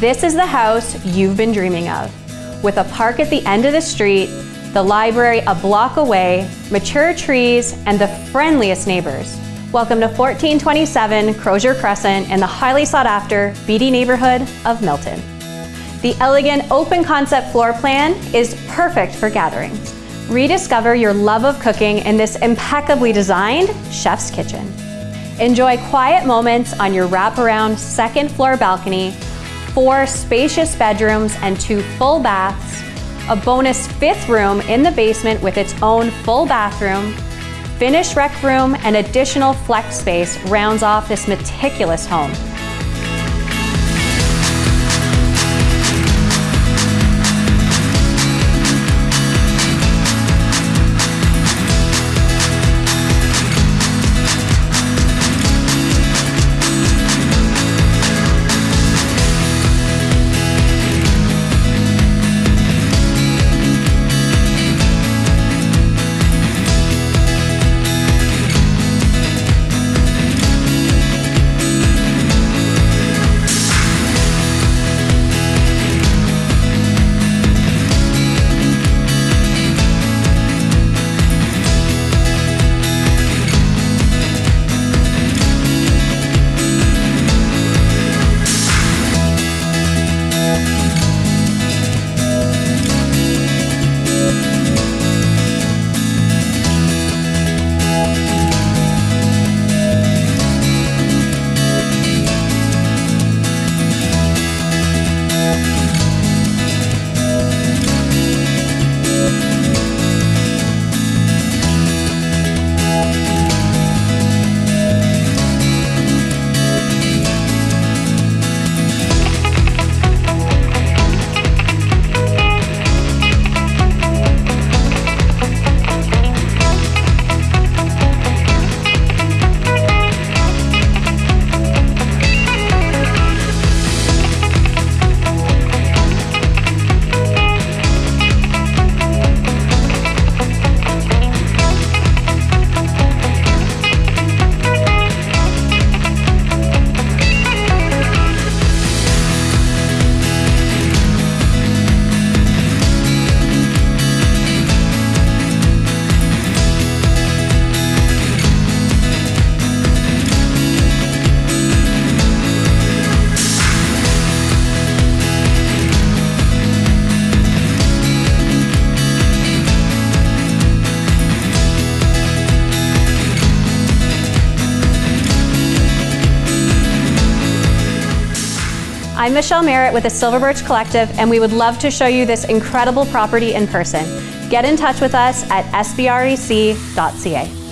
This is the house you've been dreaming of. With a park at the end of the street, the library a block away, mature trees, and the friendliest neighbors. Welcome to 1427 Crozier Crescent in the highly sought after Beaty neighborhood of Milton. The elegant open concept floor plan is perfect for gatherings. Rediscover your love of cooking in this impeccably designed chef's kitchen. Enjoy quiet moments on your wraparound second floor balcony, four spacious bedrooms and two full baths, a bonus fifth room in the basement with its own full bathroom, finished rec room, and additional flex space rounds off this meticulous home. I'm Michelle Merritt with the Silver Birch Collective, and we would love to show you this incredible property in person. Get in touch with us at sbrec.ca.